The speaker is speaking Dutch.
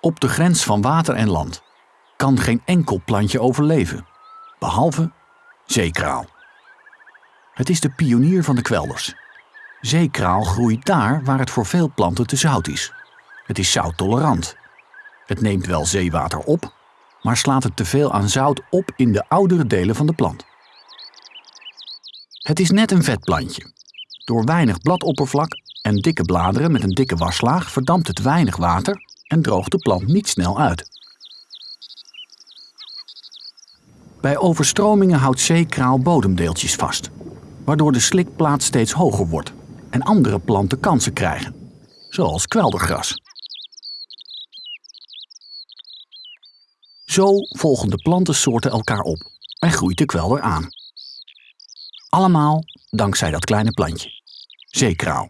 Op de grens van water en land kan geen enkel plantje overleven, behalve zeekraal. Het is de pionier van de kwelders. Zeekraal groeit daar waar het voor veel planten te zout is. Het is zouttolerant. Het neemt wel zeewater op, maar slaat het te veel aan zout op in de oudere delen van de plant. Het is net een vetplantje. Door weinig bladoppervlak en dikke bladeren met een dikke waslaag verdampt het weinig water en droogt de plant niet snel uit. Bij overstromingen houdt zeekraal bodemdeeltjes vast, waardoor de slikplaat steeds hoger wordt en andere planten kansen krijgen, zoals kweldergras. Zo volgen de plantensoorten elkaar op en groeit de kwelder aan. Allemaal dankzij dat kleine plantje, zeekraal.